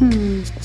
Hmm.